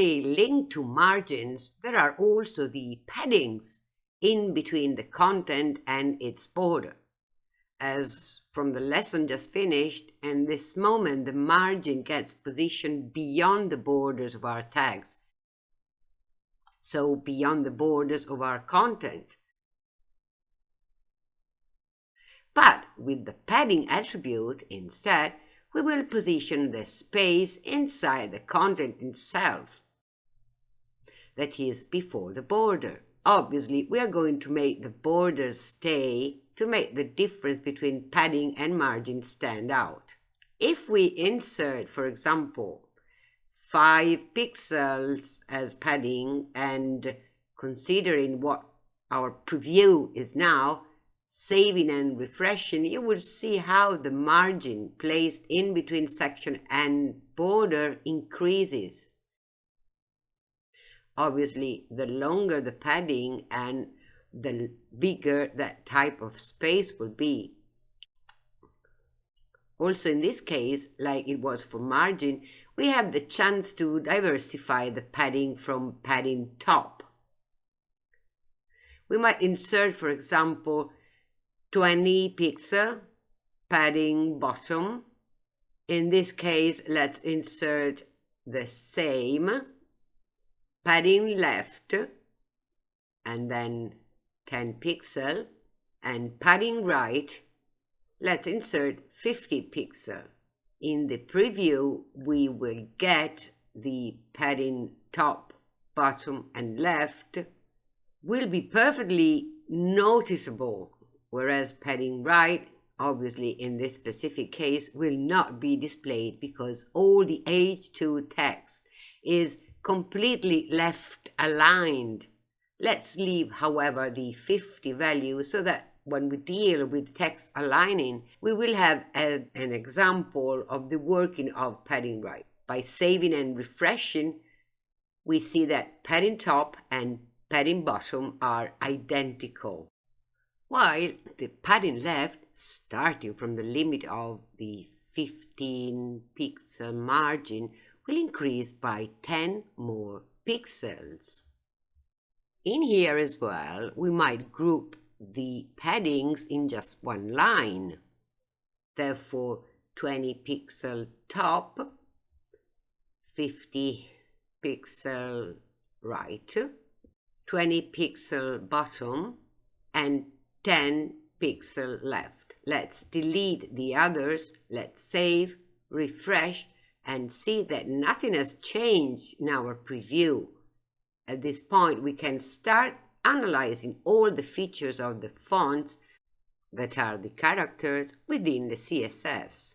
closely linked to margins, there are also the paddings in between the content and its border. As from the lesson just finished, and this moment the margin gets positioned beyond the borders of our tags, so beyond the borders of our content. But with the padding attribute, instead, we will position the space inside the content itself, that is, before the border. Obviously, we are going to make the borders stay to make the difference between padding and margin stand out. If we insert, for example, 5 pixels as padding and considering what our preview is now, saving and refreshing, you will see how the margin placed in between section and border increases. Obviously, the longer the padding and the bigger that type of space will be. Also in this case, like it was for margin, we have the chance to diversify the padding from padding top. We might insert, for example, 20 pixel padding bottom. In this case, let's insert the same padding left and then 10 pixel and padding right, let's insert 50 pixel. In the preview, we will get the padding top, bottom and left will be perfectly noticeable whereas padding right, obviously in this specific case, will not be displayed because all the H2 text is completely left aligned. Let's leave, however, the 50 value so that when we deal with text aligning, we will have a, an example of the working of padding right. By saving and refreshing, we see that padding top and padding bottom are identical while the padding left, starting from the limit of the 15 pixel margin, will increase by 10 more pixels. In here as well, we might group the paddings in just one line. Therefore, 20 pixel top, 50 pixel right, 20 pixel bottom, and 10 pixel left. Let's delete the others. Let's save, refresh, and see that nothing has changed in our preview. At this point, we can start analyzing all the features of the fonts that are the characters within the CSS.